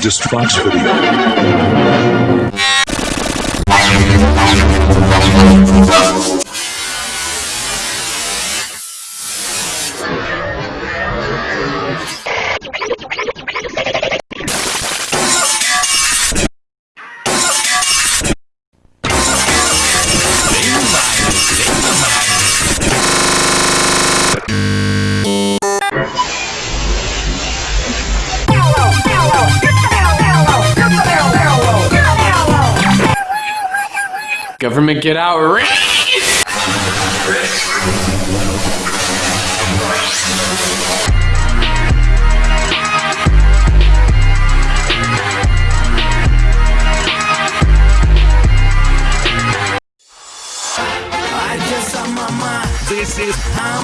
Distraction. Government get out. This is how.